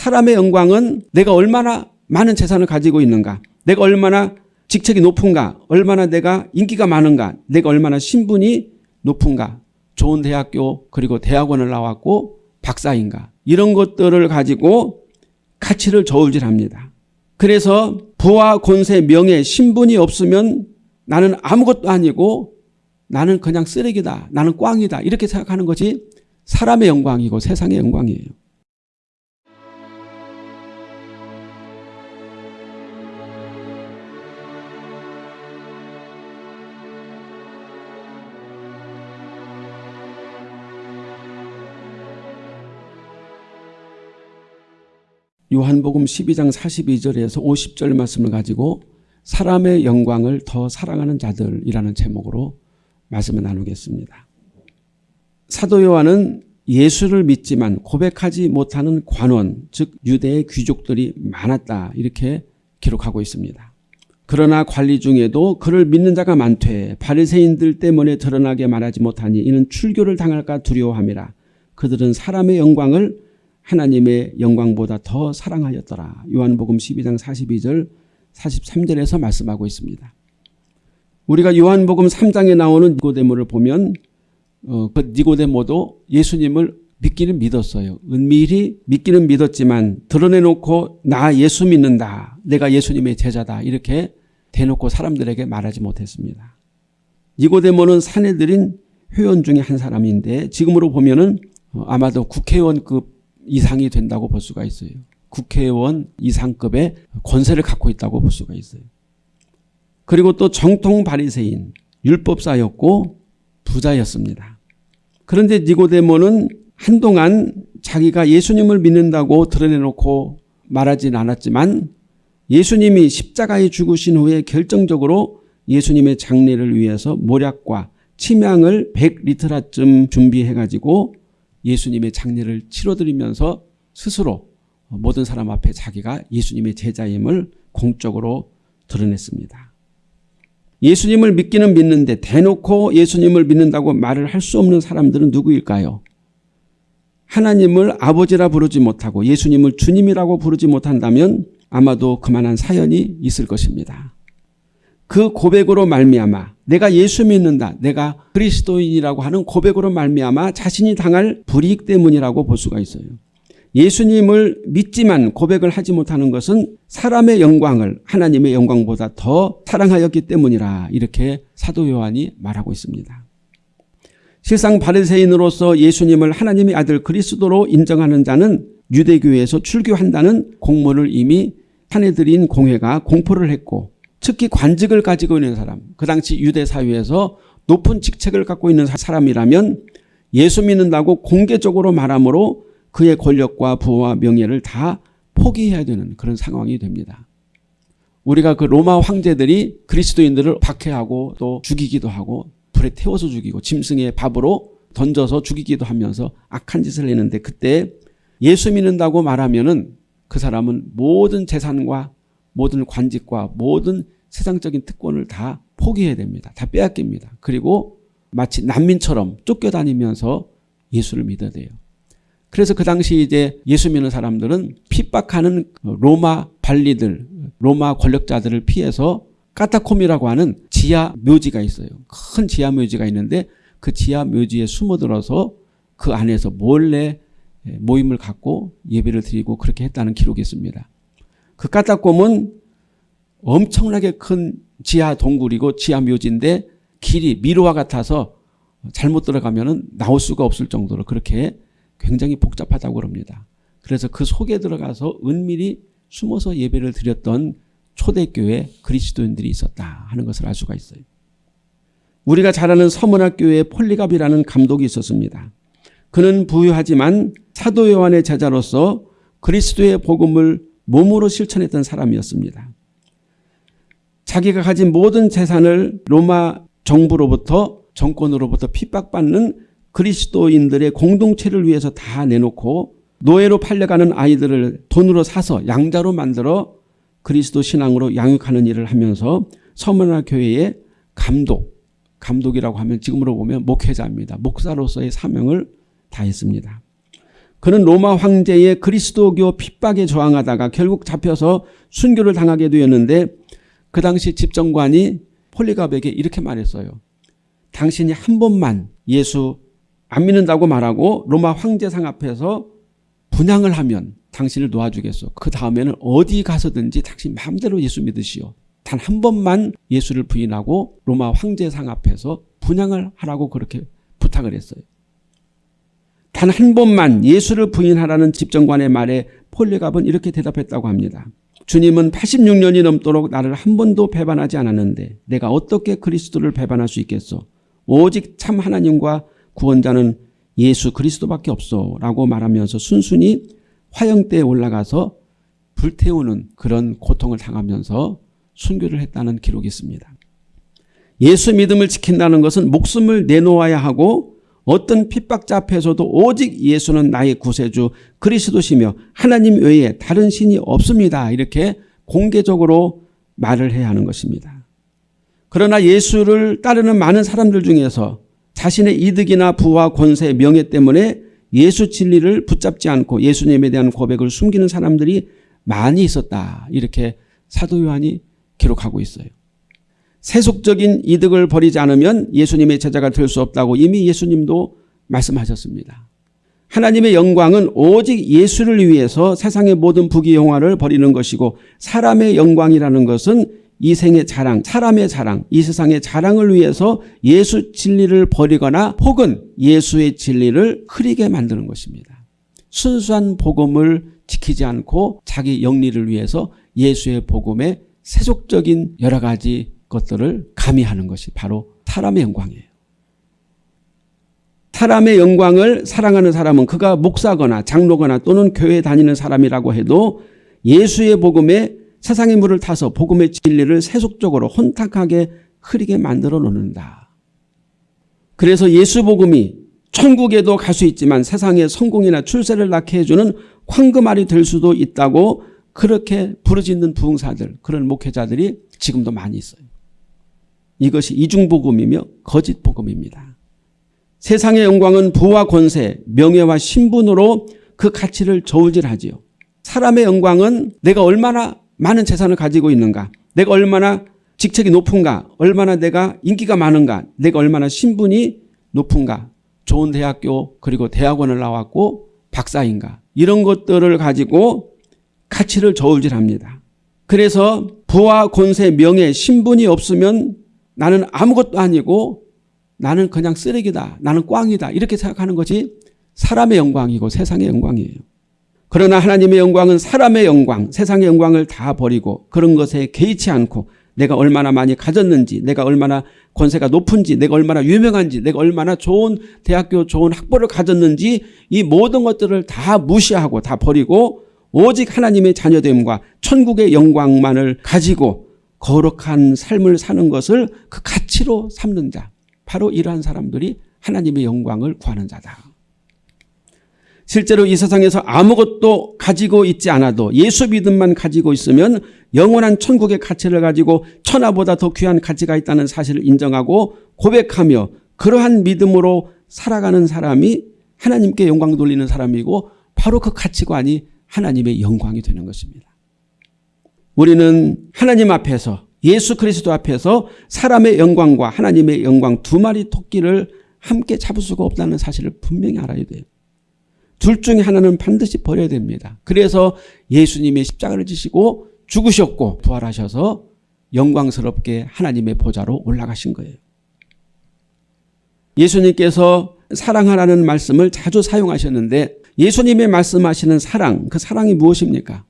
사람의 영광은 내가 얼마나 많은 재산을 가지고 있는가 내가 얼마나 직책이 높은가 얼마나 내가 인기가 많은가 내가 얼마나 신분이 높은가 좋은 대학교 그리고 대학원을 나왔고 박사인가 이런 것들을 가지고 가치를 저울질합니다. 그래서 부와 권세 명예 신분이 없으면 나는 아무것도 아니고 나는 그냥 쓰레기다 나는 꽝이다 이렇게 생각하는 것이 사람의 영광이고 세상의 영광이에요. 요한복음 12장 42절에서 50절 말씀을 가지고 사람의 영광을 더 사랑하는 자들이라는 제목으로 말씀을 나누겠습니다. 사도 요한은 예수를 믿지만 고백하지 못하는 관원 즉 유대의 귀족들이 많았다 이렇게 기록하고 있습니다. 그러나 관리 중에도 그를 믿는 자가 많되 바리새인들 때문에 드러나게 말하지 못하니 이는 출교를 당할까 두려워함이라 그들은 사람의 영광을 하나님의 영광보다 더 사랑하였더라. 요한복음 12장 42절 43절에서 말씀하고 있습니다. 우리가 요한복음 3장에 나오는 니고데모를 보면 어, 그 니고데모도 예수님을 믿기는 믿었어요. 은밀히 믿기는 믿었지만 드러내놓고 나 예수 믿는다. 내가 예수님의 제자다. 이렇게 대놓고 사람들에게 말하지 못했습니다. 니고데모는 사내들인 회원 중에 한 사람인데 지금으로 보면 은 어, 아마도 국회의원급 이상이 된다고 볼 수가 있어요. 국회의원 이상급의 권세를 갖고 있다고 볼 수가 있어요. 그리고 또 정통 바리새인 율법사였고 부자였습니다. 그런데 니고데모는 한동안 자기가 예수님을 믿는다고 드러내놓고 말하진 않았지만 예수님이 십자가에 죽으신 후에 결정적으로 예수님의 장례를 위해서 모략과 침향을 100리터라쯤 준비해가지고 예수님의 장례를 치러드리면서 스스로 모든 사람 앞에 자기가 예수님의 제자임을 공적으로 드러냈습니다. 예수님을 믿기는 믿는데 대놓고 예수님을 믿는다고 말을 할 수 없는 사람들은 누구일까요? 하나님을 아버지라 부르지 못하고 예수님을 주님이라고 부르지 못한다면 아마도 그만한 사연이 있을 것입니다. 그 고백으로 말미암아 내가 예수 믿는다. 내가 그리스도인이라고 하는 고백으로 말미암아 자신이 당할 불이익 때문이라고 볼 수가 있어요. 예수님을 믿지만 고백을 하지 못하는 것은 사람의 영광을 하나님의 영광보다 더 사랑하였기 때문이라 이렇게 사도 요한이 말하고 있습니다. 실상 바리새인으로서 예수님을 하나님의 아들 그리스도로 인정하는 자는 유대교에서 출교한다는 공문을 이미 사내들인 공회가 공포를 했고 특히 관직을 가지고 있는 사람 그 당시 유대 사회에서 높은 직책을 갖고 있는 사람이라면 예수 믿는다고 공개적으로 말하므로 그의 권력과 부와 명예를 다 포기해야 되는 그런 상황이 됩니다. 우리가 그 로마 황제들이 그리스도인들을 박해하고 또 죽이기도 하고 불에 태워서 죽이고 짐승의 밥으로 던져서 죽이기도 하면서 악한 짓을 했는데 그때 예수 믿는다고 말하면 은그 사람은 모든 재산과 모든 관직과 모든 세상적인 특권을 다 포기해야 됩니다. 다 빼앗깁니다. 그리고 마치 난민처럼 쫓겨다니면서 예수를 믿어야 돼요. 그래서 그 당시 이제 예수 믿는 사람들은 핍박하는 로마 관리들, 로마 권력자들을 피해서 까타콤이라고 하는 지하 묘지가 있어요. 큰 지하 묘지가 있는데 그 지하 묘지에 숨어들어서 그 안에서 몰래 모임을 갖고 예배를 드리고 그렇게 했다는 기록이 있습니다. 그 까타콤은 엄청나게 큰 지하 동굴이고 지하 묘지인데 길이 미로와 같아서 잘못 들어가면 나올 수가 없을 정도로 그렇게 굉장히 복잡하다고 그럽니다. 그래서 그 속에 들어가서 은밀히 숨어서 예배를 드렸던 초대교회 그리스도인들이 있었다 하는 것을 알 수가 있어요. 우리가 잘 아는 서문학교의 폴리갑이라는 감독이 있었습니다. 그는 부유하지만 사도 요한의 제자로서 그리스도의 복음을 몸으로 실천했던 사람이었습니다. 자기가 가진 모든 재산을 로마 정부로부터 정권으로부터 핍박받는 그리스도인들의 공동체를 위해서 다 내놓고 노예로 팔려가는 아이들을 돈으로 사서 양자로 만들어 그리스도 신앙으로 양육하는 일을 하면서 서문화 교회의 감독, 감독이라고 하면 지금으로 보면 목회자입니다. 목사로서의 사명을 다했습니다. 그는 로마 황제의 그리스도교 핍박에 저항하다가 결국 잡혀서 순교를 당하게 되었는데 그 당시 집정관이 폴리갑에게 이렇게 말했어요. 당신이 한 번만 예수 안 믿는다고 말하고 로마 황제상 앞에서 분양을 하면 당신을 놓아주겠소. 그 다음에는 어디 가서든지 당신 마음대로 예수 믿으시오. 단 한 번만 예수를 부인하고 로마 황제상 앞에서 분양을 하라고 그렇게 부탁을 했어요. 단 한 번만 예수를 부인하라는 집정관의 말에 폴리갑은 이렇게 대답했다고 합니다. 주님은 86년이 넘도록 나를 한 번도 배반하지 않았는데 내가 어떻게 그리스도를 배반할 수 있겠소. 오직 참 하나님과 구원자는 예수 그리스도밖에 없어 라고 말하면서 순순히 화형대에 올라가서 불태우는 그런 고통을 당하면서 순교를 했다는 기록이 있습니다. 예수 믿음을 지킨다는 것은 목숨을 내놓아야 하고 어떤 핍박자 앞에서도 오직 예수는 나의 구세주 그리스도시며 하나님 외에 다른 신이 없습니다. 이렇게 공개적으로 말을 해야 하는 것입니다. 그러나 예수를 따르는 많은 사람들 중에서 자신의 이득이나 부와 권세, 명예 때문에 예수 진리를 붙잡지 않고 예수님에 대한 고백을 숨기는 사람들이 많이 있었다. 이렇게 사도 요한이 기록하고 있어요. 세속적인 이득을 버리지 않으면 예수님의 제자가 될 수 없다고 이미 예수님도 말씀하셨습니다. 하나님의 영광은 오직 예수를 위해서 세상의 모든 부귀영화를 버리는 것이고 사람의 영광이라는 것은 이 생의 자랑, 사람의 자랑, 이 세상의 자랑을 위해서 예수 진리를 버리거나 혹은 예수의 진리를 흐리게 만드는 것입니다. 순수한 복음을 지키지 않고 자기 영리를 위해서 예수의 복음에 세속적인 여러 가지 것들을 가미하는 것이 바로 사람의 영광이에요. 사람의 영광을 사랑하는 사람은 그가 목사거나 장로거나 또는 교회 다니는 사람이라고 해도 예수의 복음에 세상의 물을 타서 복음의 진리를 세속적으로 혼탁하게 흐리게 만들어 놓는다. 그래서 예수 복음이 천국에도 갈 수 있지만 세상에 성공이나 출세를 낳게 해주는 황금알이 될 수도 있다고 그렇게 부르짖는 부흥사들 그런 목회자들이 지금도 많이 있어요. 이것이 이중복음이며 거짓복음입니다. 세상의 영광은 부와 권세, 명예와 신분으로 그 가치를 저울질하지요. 사람의 영광은 내가 얼마나 많은 재산을 가지고 있는가 내가 얼마나 직책이 높은가 얼마나 내가 인기가 많은가 내가 얼마나 신분이 높은가 좋은 대학교 그리고 대학원을 나왔고 박사인가 이런 것들을 가지고 가치를 저울질합니다. 그래서 부와 권세 명예 신분이 없으면 나는 아무것도 아니고 나는 그냥 쓰레기다 나는 꽝이다 이렇게 생각하는 것이 사람의 영광이고 세상의 영광이에요. 그러나 하나님의 영광은 사람의 영광, 세상의 영광을 다 버리고 그런 것에 개의치 않고 내가 얼마나 많이 가졌는지 내가 얼마나 권세가 높은지 내가 얼마나 유명한지 내가 얼마나 좋은 대학교 좋은 학벌을 가졌는지 이 모든 것들을 다 무시하고 다 버리고 오직 하나님의 자녀됨과 천국의 영광만을 가지고 거룩한 삶을 사는 것을 그 가치로 삼는 자 바로 이러한 사람들이 하나님의 영광을 구하는 자다. 실제로 이 세상에서 아무것도 가지고 있지 않아도 예수 믿음만 가지고 있으면 영원한 천국의 가치를 가지고 천하보다 더 귀한 가치가 있다는 사실을 인정하고 고백하며 그러한 믿음으로 살아가는 사람이 하나님께 영광 돌리는 사람이고 바로 그 가치관이 하나님의 영광이 되는 것입니다. 우리는 하나님 앞에서 예수 그리스도 앞에서 사람의 영광과 하나님의 영광 두 마리 토끼를 함께 잡을 수가 없다는 사실을 분명히 알아야 돼요. 둘 중에 하나는 반드시 버려야 됩니다. 그래서 예수님이 십자가를 지시고 죽으셨고 부활하셔서 영광스럽게 하나님의 보좌로 올라가신 거예요. 예수님께서 사랑하라는 말씀을 자주 사용하셨는데 예수님의 말씀하시는 사랑, 그 사랑이 무엇입니까?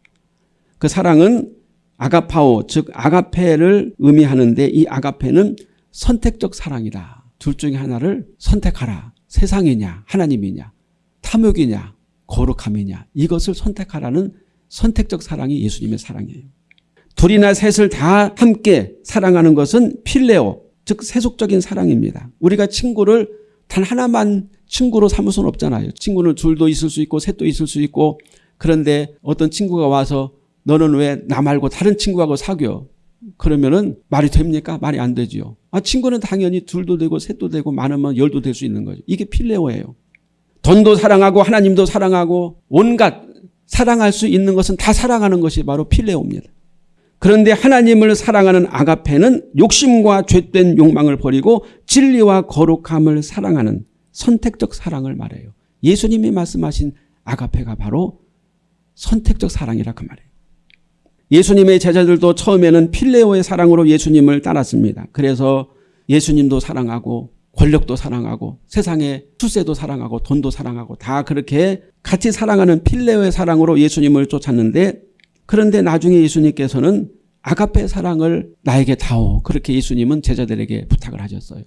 그 사랑은 아가파오, 즉 아가페를 의미하는데 이 아가페는 선택적 사랑이다. 둘 중에 하나를 선택하라. 세상이냐 하나님이냐. 탐욕이냐 거룩함이냐 이것을 선택하라는 선택적 사랑이 예수님의 사랑이에요. 둘이나 셋을 다 함께 사랑하는 것은 필레오 즉 세속적인 사랑입니다. 우리가 친구를 단 하나만 친구로 삼을 수는 없잖아요. 친구는 둘도 있을 수 있고 셋도 있을 수 있고 그런데 어떤 친구가 와서 너는 왜 나 말고 다른 친구하고 사귀어? 그러면은 말이 됩니까? 말이 안 되지요. 아 친구는 당연히 둘도 되고 셋도 되고 많으면 열도 될 수 있는 거죠. 이게 필레오예요. 돈도 사랑하고 하나님도 사랑하고 온갖 사랑할 수 있는 것은 다 사랑하는 것이 바로 필레오입니다. 그런데 하나님을 사랑하는 아가페는 욕심과 죄된 욕망을 버리고 진리와 거룩함을 사랑하는 선택적 사랑을 말해요. 예수님이 말씀하신 아가페가 바로 선택적 사랑이라 그 말이에요. 예수님의 제자들도 처음에는 필레오의 사랑으로 예수님을 따랐습니다. 그래서 예수님도 사랑하고 권력도 사랑하고 세상의 수세도 사랑하고 돈도 사랑하고 다 그렇게 같이 사랑하는 필레오의 사랑으로 예수님을 쫓았는데 그런데 나중에 예수님께서는 아가페 사랑을 나에게 다오 그렇게 예수님은 제자들에게 부탁을 하셨어요.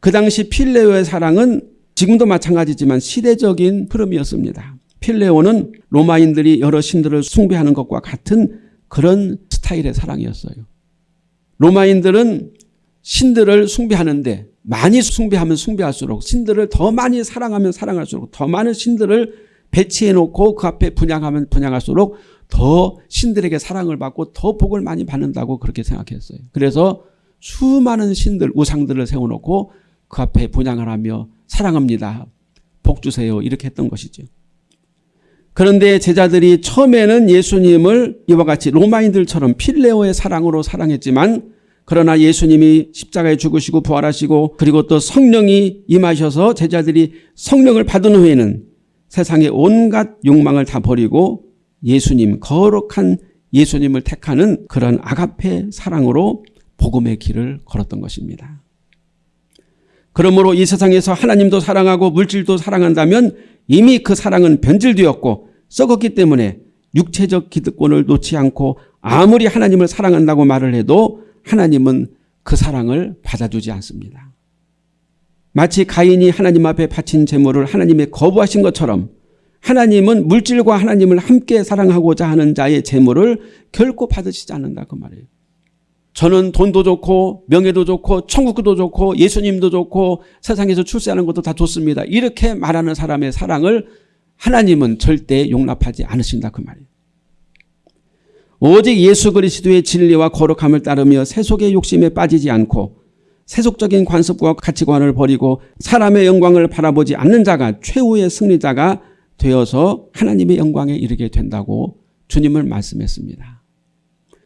그 당시 필레오의 사랑은 지금도 마찬가지지만 시대적인 흐름이었습니다. 필레오는 로마인들이 여러 신들을 숭배하는 것과 같은 그런 스타일의 사랑이었어요. 로마인들은 신들을 숭배하는데 많이 숭배하면 숭배할수록 신들을 더 많이 사랑하면 사랑할수록 더 많은 신들을 배치해 놓고 그 앞에 분양하면 분양할수록 더 신들에게 사랑을 받고 더 복을 많이 받는다고 그렇게 생각했어요. 그래서 수많은 신들 우상들을 세워놓고 그 앞에 분양을 하며 사랑합니다. 복 주세요. 이렇게 했던 것이죠. 그런데 제자들이 처음에는 예수님을 이와 같이 로마인들처럼 필레오의 사랑으로 사랑했지만 그러나 예수님이 십자가에 죽으시고 부활하시고 그리고 또 성령이 임하셔서 제자들이 성령을 받은 후에는 세상의 온갖 욕망을 다 버리고 예수님 거룩한 예수님을 택하는 그런 아가페 사랑으로 복음의 길을 걸었던 것입니다. 그러므로 이 세상에서 하나님도 사랑하고 물질도 사랑한다면 이미 그 사랑은 변질되었고 썩었기 때문에 육체적 기득권을 놓지 않고 아무리 하나님을 사랑한다고 말을 해도 하나님은 그 사랑을 받아주지 않습니다. 마치 가인이 하나님 앞에 바친 제물을 하나님의 거부하신 것처럼 하나님은 물질과 하나님을 함께 사랑하고자 하는 자의 제물을 결코 받으시지 않는다 그 말이에요. 저는 돈도 좋고 명예도 좋고 천국도 좋고 예수님도 좋고 세상에서 출세하는 것도 다 좋습니다. 이렇게 말하는 사람의 사랑을 하나님은 절대 용납하지 않으신다 그 말이에요. 오직 예수 그리스도의 진리와 거룩함을 따르며 세속의 욕심에 빠지지 않고 세속적인 관습과 가치관을 버리고 사람의 영광을 바라보지 않는 자가 최후의 승리자가 되어서 하나님의 영광에 이르게 된다고 주님을 말씀했습니다.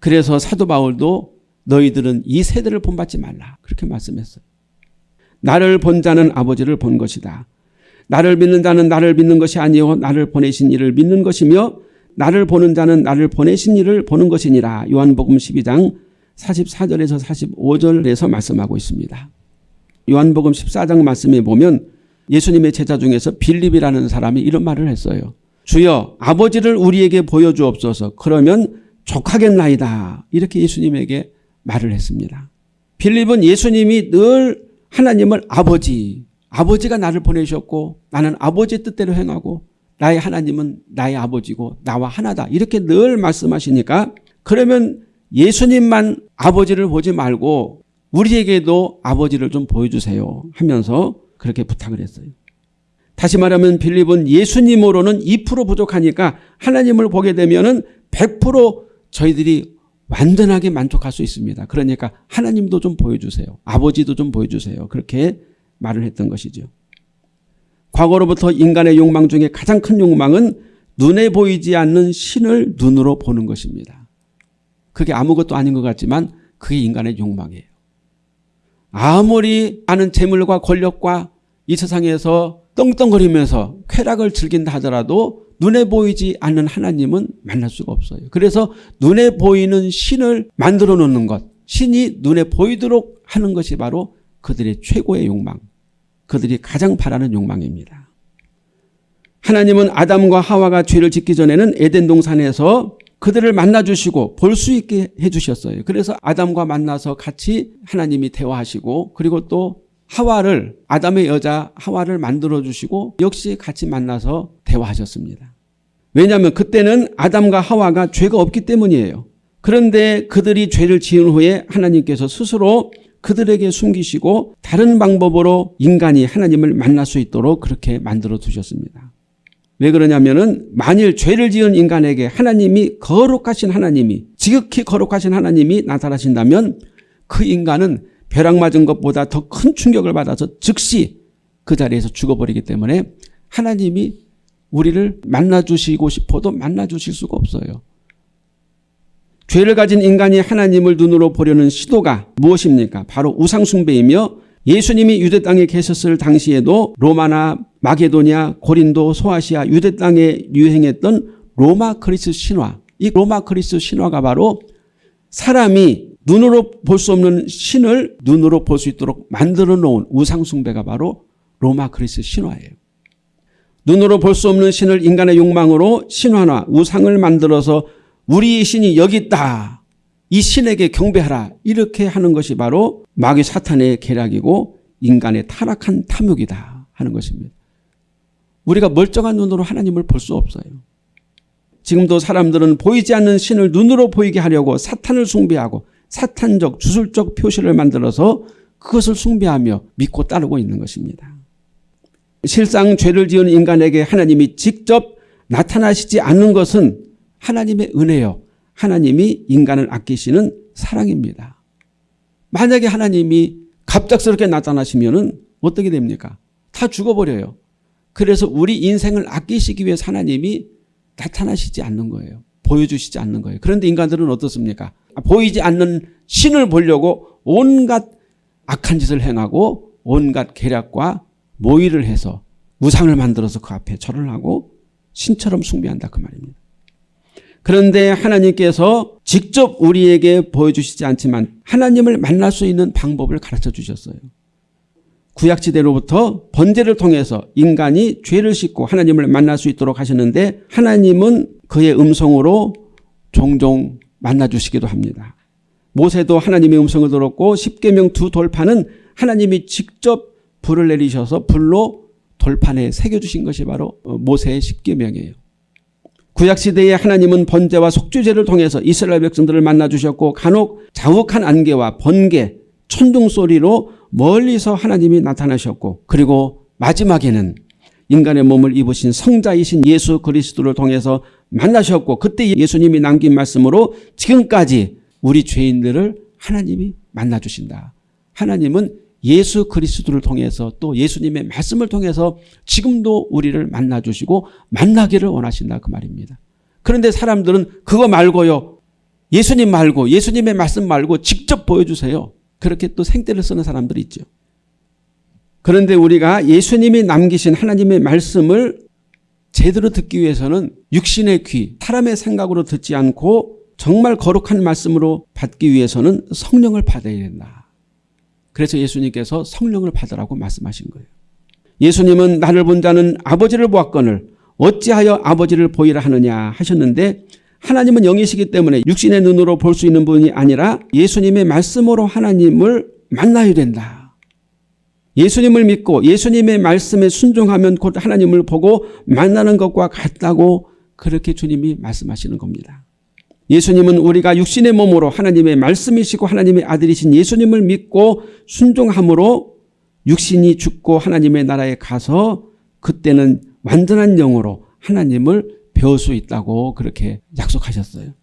그래서 사도 바울도 너희들은 이 세대를 본받지 말라 그렇게 말씀했어요. 나를 본 자는 아버지를 본 것이다. 나를 믿는 자는 나를 믿는 것이 아니요 나를 보내신 이를 믿는 것이며 나를 보는 자는 나를 보내신 이를 보는 것이니라 요한복음 12장 44절에서 45절에서 말씀하고 있습니다. 요한복음 14장 말씀에 보면 예수님의 제자 중에서 빌립이라는 사람이 이런 말을 했어요. 주여 아버지를 우리에게 보여주옵소서 그러면 족하겠나이다. 이렇게 예수님에게 말을 했습니다. 빌립은 예수님이 늘 하나님을 아버지, 아버지가 나를 보내셨고 나는 아버지의 뜻대로 행하고 나의 하나님은 나의 아버지고 나와 하나다. 이렇게 늘 말씀하시니까 그러면 예수님만 아버지를 보지 말고 우리에게도 아버지를 좀 보여주세요 하면서 그렇게 부탁을 했어요. 다시 말하면 빌립은 예수님으로는 2% 부족하니까 하나님을 보게 되면 은100% 저희들이 완전하게 만족할 수 있습니다. 그러니까 하나님도 좀 보여주세요. 아버지도 좀 보여주세요. 그렇게 말을 했던 것이죠. 과거로부터 인간의 욕망 중에 가장 큰 욕망은 눈에 보이지 않는 신을 눈으로 보는 것입니다. 그게 아무것도 아닌 것 같지만 그게 인간의 욕망이에요. 아무리 많은 재물과 권력과 이 세상에서 떵떵거리면서 쾌락을 즐긴다 하더라도 눈에 보이지 않는 하나님은 만날 수가 없어요. 그래서 눈에 보이는 신을 만들어 놓는 것, 신이 눈에 보이도록 하는 것이 바로 그들의 최고의 욕망, 그들이 가장 바라는 욕망입니다. 하나님은 아담과 하와가 죄를 짓기 전에는 에덴 동산에서 그들을 만나주시고 볼 수 있게 해주셨어요. 그래서 아담과 만나서 같이 하나님이 대화하시고 그리고 또 하와를 아담의 여자 하와를 만들어 주시고 역시 같이 만나서 대화하셨습니다. 왜냐하면 그때는 아담과 하와가 죄가 없기 때문이에요. 그런데 그들이 죄를 지은 후에 하나님께서 스스로 그들에게 숨기시고 다른 방법으로 인간이 하나님을 만날 수 있도록 그렇게 만들어 두셨습니다. 왜 그러냐면은 만일 죄를 지은 인간에게 하나님이 거룩하신 하나님이 지극히 거룩하신 하나님이 나타나신다면 그 인간은 벼락 맞은 것보다 더 큰 충격을 받아서 즉시 그 자리에서 죽어버리기 때문에 하나님이 우리를 만나주시고 싶어도 만나주실 수가 없어요. 죄를 가진 인간이 하나님을 눈으로 보려는 시도가 무엇입니까? 바로 우상숭배이며 예수님이 유대 땅에 계셨을 당시에도 로마나 마게도냐, 고린도, 소아시아 유대 땅에 유행했던 로마 그리스 신화. 이 로마 그리스 신화가 바로 사람이 눈으로 볼 수 없는 신을 눈으로 볼 수 있도록 만들어 놓은 우상숭배가 바로 로마 그리스 신화예요. 눈으로 볼 수 없는 신을 인간의 욕망으로 신화나 우상을 만들어서 우리 신이 여기 있다. 이 신에게 경배하라. 이렇게 하는 것이 바로 마귀 사탄의 계략이고 인간의 타락한 탐욕이다 하는 것입니다. 우리가 멀쩡한 눈으로 하나님을 볼 수 없어요. 지금도 사람들은 보이지 않는 신을 눈으로 보이게 하려고 사탄을 숭배하고 사탄적 주술적 표시를 만들어서 그것을 숭배하며 믿고 따르고 있는 것입니다. 실상 죄를 지은 인간에게 하나님이 직접 나타나시지 않는 것은 하나님의 은혜요. 하나님이 인간을 아끼시는 사랑입니다. 만약에 하나님이 갑작스럽게 나타나시면 어떻게 됩니까? 다 죽어버려요. 그래서 우리 인생을 아끼시기 위해서 하나님이 나타나시지 않는 거예요. 보여주시지 않는 거예요. 그런데 인간들은 어떻습니까? 보이지 않는 신을 보려고 온갖 악한 짓을 행하고 온갖 계략과 모의를 해서 우상을 만들어서 그 앞에 절을 하고 신처럼 숭배한다 그 말입니다. 그런데 하나님께서 직접 우리에게 보여주시지 않지만 하나님을 만날 수 있는 방법을 가르쳐 주셨어요. 구약지대로부터 번제를 통해서 인간이 죄를 씻고 하나님을 만날 수 있도록 하셨는데 하나님은 그의 음성으로 종종 만나주시기도 합니다. 모세도 하나님의 음성을 들었고 십계명 두 돌판은 하나님이 직접 불을 내리셔서 불로 돌판에 새겨주신 것이 바로 모세의 십계명이에요. 구약시대에 하나님은 번제와 속죄제를 통해서 이스라엘 백성들을 만나주셨고 간혹 자욱한 안개와 번개, 천둥 소리로 멀리서 하나님이 나타나셨고 그리고 마지막에는 인간의 몸을 입으신 성자이신 예수 그리스도를 통해서 만나셨고 그때 예수님이 남긴 말씀으로 지금까지 우리 죄인들을 하나님이 만나주신다. 하나님은 예수 그리스도를 통해서 또 예수님의 말씀을 통해서 지금도 우리를 만나주시고 만나기를 원하신다 그 말입니다. 그런데 사람들은 그거 말고요. 예수님 말고 예수님의 말씀 말고 직접 보여주세요. 그렇게 또 생떼를 쓰는 사람들이 있죠. 그런데 우리가 예수님이 남기신 하나님의 말씀을 제대로 듣기 위해서는 육신의 귀, 사람의 생각으로 듣지 않고 정말 거룩한 말씀으로 받기 위해서는 성령을 받아야 된다. 그래서 예수님께서 성령을 받으라고 말씀하신 거예요. 예수님은 나를 본 자는 아버지를 보았거늘 어찌하여 아버지를 보이라 하느냐 하셨는데 하나님은 영이시기 때문에 육신의 눈으로 볼 수 있는 분이 아니라 예수님의 말씀으로 하나님을 만나야 된다. 예수님을 믿고 예수님의 말씀에 순종하면 곧 하나님을 보고 만나는 것과 같다고 그렇게 주님이 말씀하시는 겁니다. 예수님은 우리가 육신의 몸으로 하나님의 말씀이시고 하나님의 아들이신 예수님을 믿고 순종함으로 육신이 죽고 하나님의 나라에 가서 그때는 완전한 영으로 하나님을 배울 수 있다고 그렇게 약속하셨어요.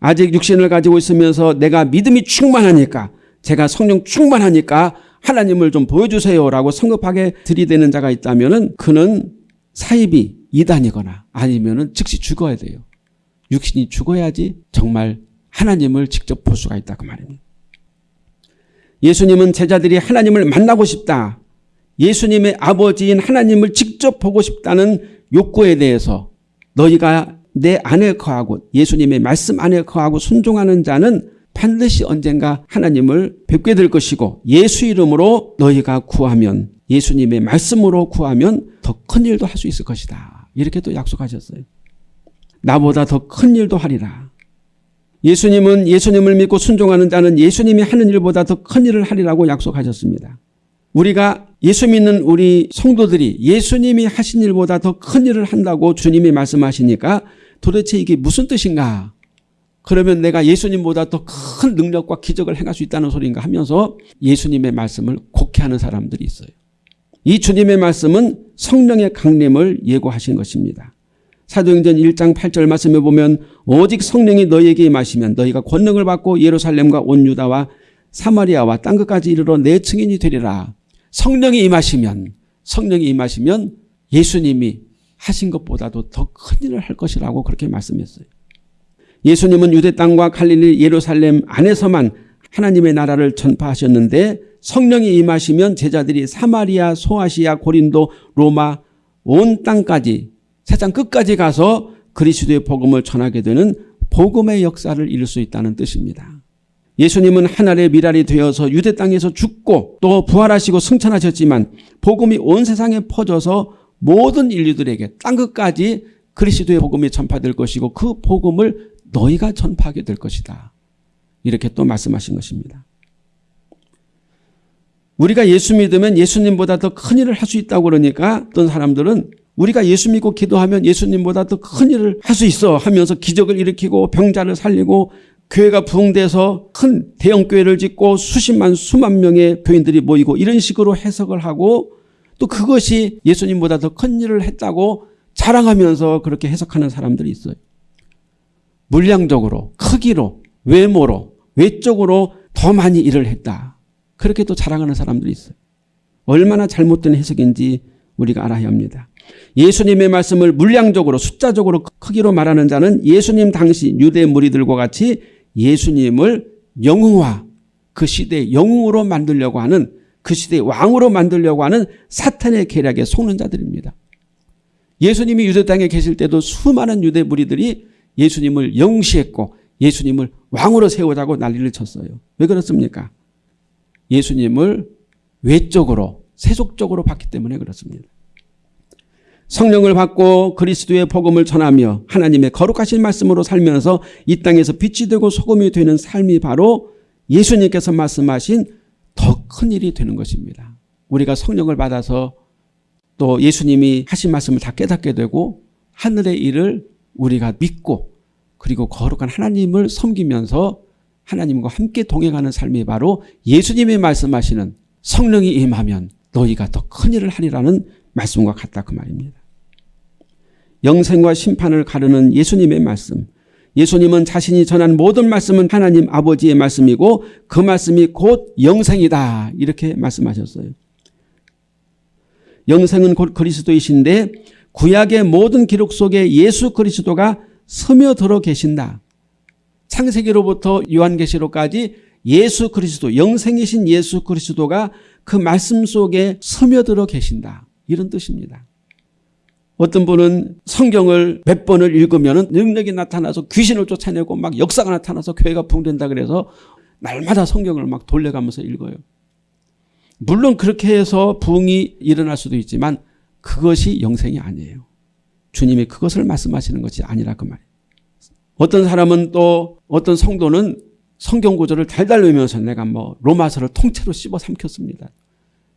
아직 육신을 가지고 있으면서 내가 믿음이 충만하니까 제가 성령 충만하니까 하나님을 좀 보여주세요라고 성급하게 들이대는 자가 있다면 그는 사입이 이단이거나 아니면 즉시 죽어야 돼요. 육신이 죽어야지 정말 하나님을 직접 볼 수가 있다 그 말입니다. 예수님은 제자들이 하나님을 만나고 싶다. 예수님의 아버지인 하나님을 직접 보고 싶다는 욕구에 대해서 너희가 내 안에 거하고 예수님의 말씀 안에 거하고 순종하는 자는 반드시 언젠가 하나님을 뵙게 될 것이고 예수 이름으로 너희가 구하면 예수님의 말씀으로 구하면 더 큰 일도 할 수 있을 것이다. 이렇게 또 약속하셨어요. 나보다 더 큰 일도 하리라. 예수님은 예수님을 믿고 순종하는 자는 예수님이 하는 일보다 더 큰 일을 하리라고 약속하셨습니다. 우리가 예수 믿는 우리 성도들이 예수님이 하신 일보다 더 큰 일을 한다고 주님이 말씀하시니까 도대체 이게 무슨 뜻인가? 그러면 내가 예수님보다 더 큰 능력과 기적을 행할 수 있다는 소리인가 하면서 예수님의 말씀을 곡해하는 사람들이 있어요. 이 주님의 말씀은 성령의 강림을 예고하신 것입니다. 사도행전 1장 8절 말씀에 보면 오직 성령이 너희에게 임하시면 너희가 권능을 받고 예루살렘과 온 유다와 사마리아와 땅 끝까지 이르러 내 증인이 되리라. 성령이 임하시면 성령이 임하시면 예수님이 하신 것보다도 더 큰 일을 할 것이라고 그렇게 말씀했어요. 예수님은 유대 땅과 갈릴리 예루살렘 안에서만 하나님의 나라를 전파하셨는데 성령이 임하시면 제자들이 사마리아, 소아시아, 고린도, 로마 온 땅까지 세상 끝까지 가서 그리스도의 복음을 전하게 되는 복음의 역사를 이룰 수 있다는 뜻입니다. 예수님은 하늘의 미랄이 되어서 유대 땅에서 죽고 또 부활하시고 승천하셨지만 복음이 온 세상에 퍼져서 모든 인류들에게 땅 끝까지 그리스도의 복음이 전파될 것이고 그 복음을 너희가 전파하게 될 것이다. 이렇게 또 말씀하신 것입니다. 우리가 예수 믿으면 예수님보다 더 큰 일을 할 수 있다고 그러니까 어떤 사람들은 우리가 예수 믿고 기도하면 예수님보다 더 큰 일을 할 수 있어 하면서 기적을 일으키고 병자를 살리고 교회가 부흥돼서 큰 대형 교회를 짓고 수십만 수만 명의 교인들이 모이고 이런 식으로 해석을 하고 또 그것이 예수님보다 더 큰 일을 했다고 자랑하면서 그렇게 해석하는 사람들이 있어요. 물량적으로 크기로 외모로 외적으로 더 많이 일을 했다. 그렇게 또 자랑하는 사람들이 있어요. 얼마나 잘못된 해석인지 우리가 알아야 합니다. 예수님의 말씀을 물량적으로 숫자적으로 크기로 말하는 자는 예수님 당시 유대 무리들과 같이 예수님을 영웅화 그 시대의 영웅으로 만들려고 하는 그 시대의 왕으로 만들려고 하는 사탄의 계략에 속는 자들입니다. 예수님이 유대 땅에 계실 때도 수많은 유대 무리들이 예수님을 영시했고 예수님을 왕으로 세우자고 난리를 쳤어요. 왜 그렇습니까? 예수님을 외적으로 세속적으로 봤기 때문에 그렇습니다. 성령을 받고 그리스도의 복음을 전하며 하나님의 거룩하신 말씀으로 살면서 이 땅에서 빛이 되고 소금이 되는 삶이 바로 예수님께서 말씀하신 더 큰 일이 되는 것입니다. 우리가 성령을 받아서 또 예수님이 하신 말씀을 다 깨닫게 되고 하늘의 일을 우리가 믿고 그리고 거룩한 하나님을 섬기면서 하나님과 함께 동행하는 삶이 바로 예수님이 말씀하시는 성령이 임하면 너희가 더 큰 일을 하리라는 말씀과 같다 그 말입니다. 영생과 심판을 가르는 예수님의 말씀. 예수님은 자신이 전한 모든 말씀은 하나님 아버지의 말씀이고 그 말씀이 곧 영생이다 이렇게 말씀하셨어요. 영생은 곧 그리스도이신데 구약의 모든 기록 속에 예수 그리스도가 스며들어 계신다. 창세기로부터 요한계시록까지 예수 그리스도 영생이신 예수 그리스도가 그 말씀 속에 스며들어 계신다. 이런 뜻입니다. 어떤 분은 성경을 몇 번을 읽으면 능력이 나타나서 귀신을 쫓아내고 막 역사가 나타나서 교회가 붕된다 그래서 날마다 성경을 막 돌려가면서 읽어요. 물론 그렇게 해서 부흥이 일어날 수도 있지만 그것이 영생이 아니에요. 주님이 그것을 말씀하시는 것이 아니라 그 말이에요. 어떤 사람은 또 어떤 성도는 성경 구절을 달달 외면서 내가 뭐 로마서를 통째로 씹어 삼켰습니다.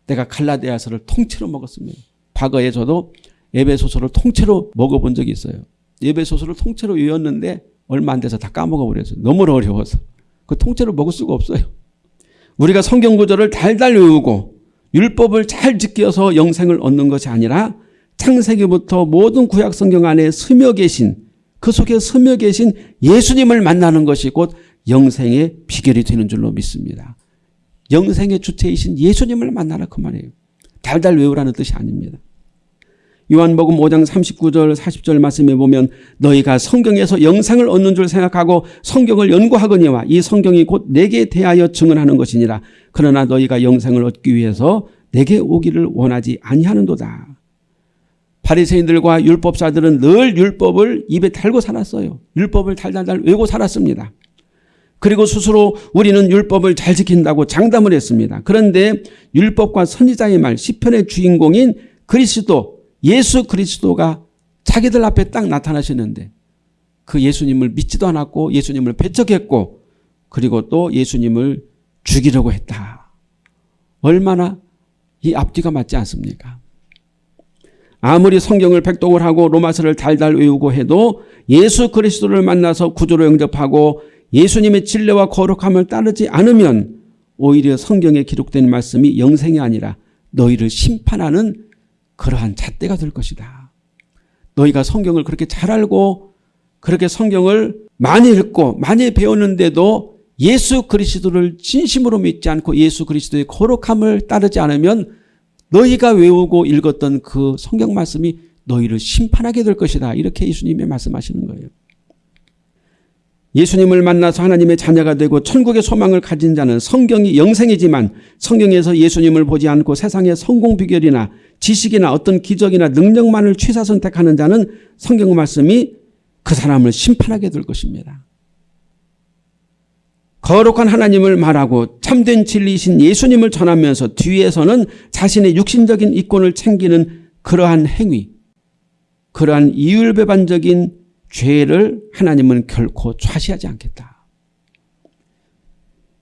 내가 갈라디아서를 통째로 먹었습니다. 과거에 저도 예배소설을 통째로 먹어본 적이 있어요. 예배소설을 통째로 외웠는데 얼마 안 돼서 다 까먹어버렸어요. 너무 어려워서. 그 통째로 먹을 수가 없어요. 우리가 성경 구절을 달달 외우고 율법을 잘 지켜서 영생을 얻는 것이 아니라 창세기부터 모든 구약 성경 안에 스며 계신 그 속에 스며 계신 예수님을 만나는 것이 곧 영생의 비결이 되는 줄로 믿습니다. 영생의 주체이신 예수님을 만나라 그 말이에요. 달달 외우라는 뜻이 아닙니다. 요한복음 5장 39절 40절 말씀에 보면 너희가 성경에서 영상을 얻는 줄 생각하고 성경을 연구하거니와 이 성경이 곧 내게 대하여 증언하는 것이니라. 그러나 너희가 영생을 얻기 위해서 내게 오기를 원하지 아니하는도다. 바리새인들과 율법사들은 늘 율법을 입에 달고 살았어요. 율법을 달달달 외고 살았습니다. 그리고 스스로 우리는 율법을 잘 지킨다고 장담을 했습니다. 그런데 율법과 선지자의 말 시편의 주인공인 그리스도 예수 그리스도가 자기들 앞에 딱 나타나시는데 그 예수님을 믿지도 않았고 예수님을 배척했고 그리고 또 예수님을 죽이려고 했다. 얼마나 이 앞뒤가 맞지 않습니까? 아무리 성경을 백독을 하고 로마서를 달달 외우고 해도 예수 그리스도를 만나서 구조로 영접하고 예수님의 진례와 거룩함을 따르지 않으면 오히려 성경에 기록된 말씀이 영생이 아니라 너희를 심판하는 그러한 잣대가 될 것이다. 너희가 성경을 그렇게 잘 알고 그렇게 성경을 많이 읽고 많이 배웠는데도 예수 그리스도를 진심으로 믿지 않고 예수 그리스도의 거룩함을 따르지 않으면 너희가 외우고 읽었던 그 성경 말씀이 너희를 심판하게 될 것이다. 이렇게 예수님이 말씀하시는 거예요. 예수님을 만나서 하나님의 자녀가 되고 천국의 소망을 가진 자는 성경이 영생이지만 성경에서 예수님을 보지 않고 세상의 성공 비결이나 지식이나 어떤 기적이나 능력만을 취사 선택하는 자는 성경 말씀이 그 사람을 심판하게 될 것입니다. 거룩한 하나님을 말하고 참된 진리이신 예수님을 전하면서 뒤에서는 자신의 육신적인 이권을 챙기는 그러한 행위, 그러한 이율배반적인 죄를 하나님은 결코 좌시하지 않겠다.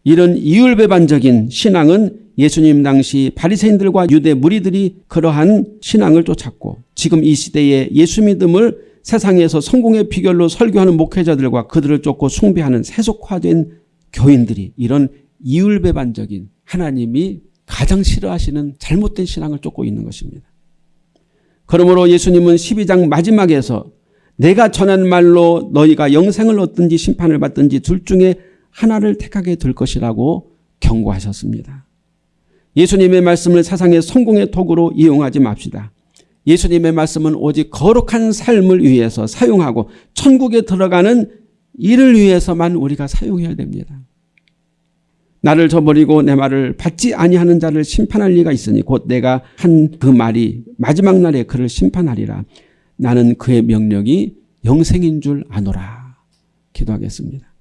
이런 이율배반적인 신앙은 예수님 당시 바리새인들과 유대 무리들이 그러한 신앙을 쫓았고 지금 이 시대에 예수 믿음을 세상에서 성공의 비결로 설교하는 목회자들과 그들을 쫓고 숭배하는 세속화된 교인들이 이런 이율배반적인 하나님이 가장 싫어하시는 잘못된 신앙을 쫓고 있는 것입니다. 그러므로 예수님은 12장 마지막에서 내가 전한 말로 너희가 영생을 얻든지 심판을 받든지 둘 중에 하나를 택하게 될 것이라고 경고하셨습니다. 예수님의 말씀을 세상의 성공의 도구로 이용하지 맙시다. 예수님의 말씀은 오직 거룩한 삶을 위해서 사용하고 천국에 들어가는 이를 위해서만 우리가 사용해야 됩니다. 나를 저버리고 내 말을 받지 아니하는 자를 심판할 리가 있으니 곧 내가 한 그 말이 마지막 날에 그를 심판하리라. 나는 그의 명령이 영생인 줄 아노라. 기도하겠습니다.